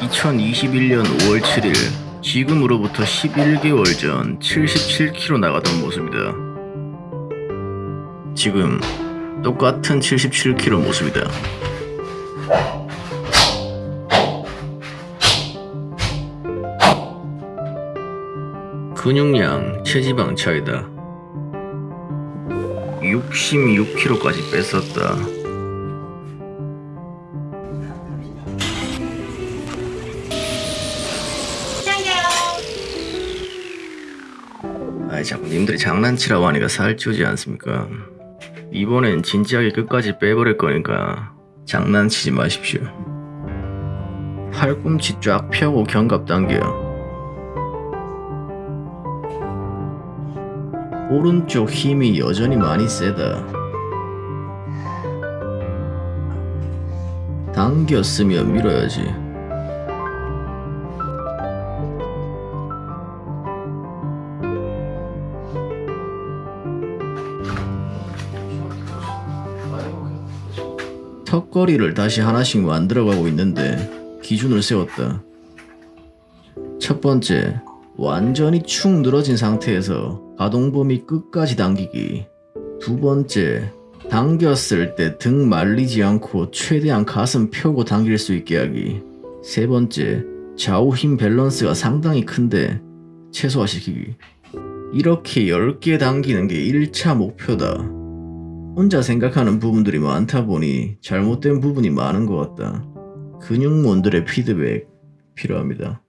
2021년 5월 7일 지금으로부터 11개월 전 77kg 나가던 모습이다. 지금 똑같은 77kg 모습이다. 근육량, 체지방 차이다. 66kg까지 뺐었다. 아이 자꾸 님들이 장난치라고 하니까 살찌우지 않습니까? 이번엔 진지하게 끝까지 빼버릴 거니까 장난치지 마십시오. 팔꿈치 쫙 펴고 견갑 당겨. 오른쪽 힘이 여전히 많이 세다. 당겼으면 밀어야지. 턱걸이를 다시 하나씩 만들어가고 있는데 기준을 세웠다. 첫 번째, 완전히 축 늘어진 상태에서 가동 범위 끝까지 당기기. 두 번째, 당겼을 때 등 말리지 않고 최대한 가슴 펴고 당길 수 있게 하기. 세 번째, 좌우 힘 밸런스가 상당히 큰데 최소화시키기. 이렇게 10개 당기는 게 1차 목표다. 혼자 생각하는 부분들이 많다 보니 잘못된 부분이 많은 것 같다. 근육몬들의 피드백 필요합니다.